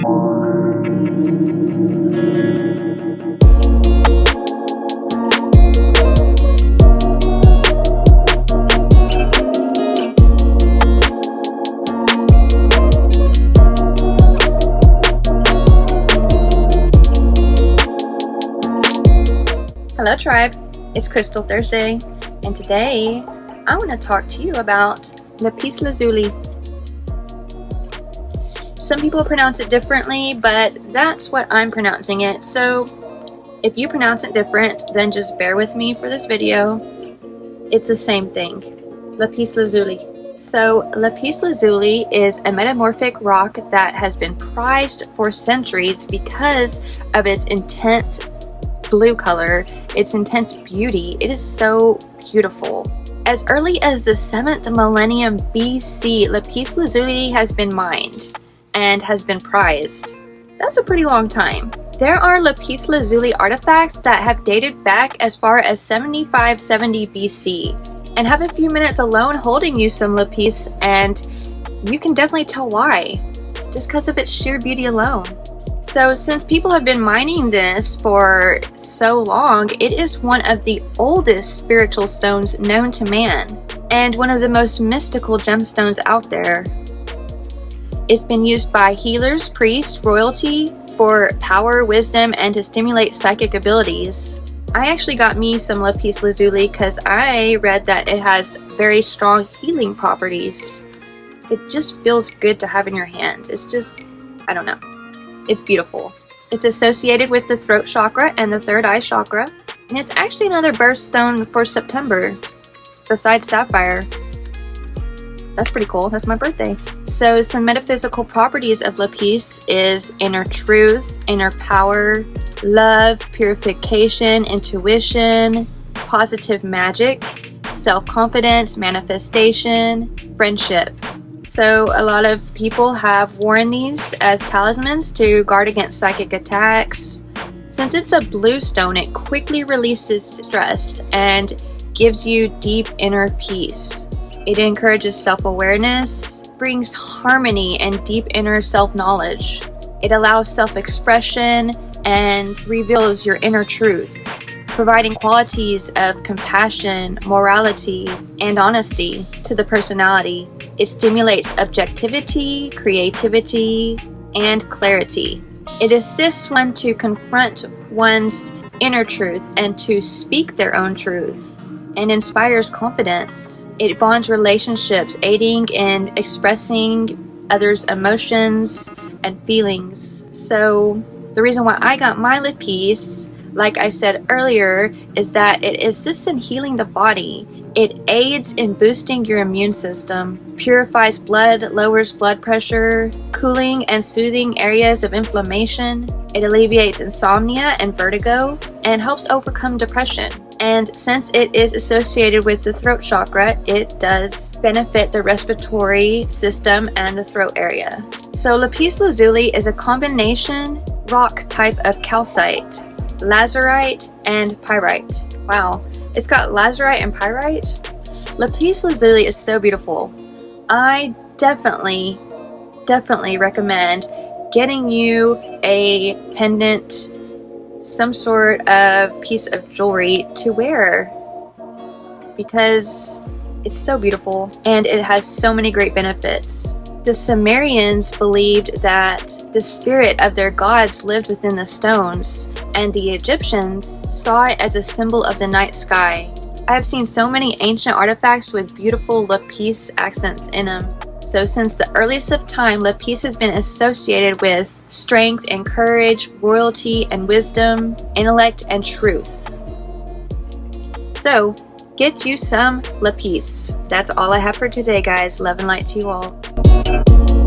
Hello Tribe, it's Crystal Thursday and today I want to talk to you about lapis lazuli. Some people pronounce it differently but that's what I'm pronouncing it so if you pronounce it different then just bear with me for this video. It's the same thing, lapis lazuli. So lapis lazuli is a metamorphic rock that has been prized for centuries because of its intense blue color, its intense beauty. It is so beautiful. As early as the 7th millennium BC, lapis lazuli has been mined and has been prized. That's a pretty long time. There are lapis lazuli artifacts that have dated back as far as 7570 BC and have a few minutes alone holding you some lapis and you can definitely tell why, just because of its sheer beauty alone. So since people have been mining this for so long, it is one of the oldest spiritual stones known to man and one of the most mystical gemstones out there. It's been used by healers, priests, royalty for power, wisdom, and to stimulate psychic abilities. I actually got me some lapis lazuli because I read that it has very strong healing properties. It just feels good to have in your hand. It's just, I don't know. It's beautiful. It's associated with the throat chakra and the third eye chakra, and it's actually another birthstone for September, besides sapphire. That's pretty cool. That's my birthday. So some metaphysical properties of lapis is inner truth, inner power, love, purification, intuition, positive magic, self-confidence, manifestation, friendship. So a lot of people have worn these as talismans to guard against psychic attacks. Since it's a blue stone, it quickly releases stress and gives you deep inner peace. It encourages self-awareness, brings harmony and deep inner self-knowledge. It allows self-expression and reveals your inner truth, providing qualities of compassion, morality, and honesty to the personality it stimulates objectivity, creativity, and clarity. It assists one to confront one's inner truth and to speak their own truth and inspires confidence. It bonds relationships, aiding in expressing others' emotions and feelings. So the reason why I got my lapis, like I said earlier, is that it assists in healing the body. It aids in boosting your immune system, purifies blood, lowers blood pressure, cooling and soothing areas of inflammation. It alleviates insomnia and vertigo, and helps overcome depression. And since it is associated with the throat chakra, it does benefit the respiratory system and the throat area. So lapis lazuli is a combination rock type of calcite lazurite, and pyrite. Wow, it's got lazurite and pyrite? Lapis lazuli is so beautiful. I definitely, definitely recommend getting you a pendant, some sort of piece of jewelry to wear because it's so beautiful and it has so many great benefits. The Sumerians believed that the spirit of their gods lived within the stones, and the Egyptians saw it as a symbol of the night sky. I have seen so many ancient artifacts with beautiful lapis accents in them. So since the earliest of time, lapis has been associated with strength and courage, royalty and wisdom, intellect and truth. So, get you some lapis. That's all I have for today, guys. Love and light to you all.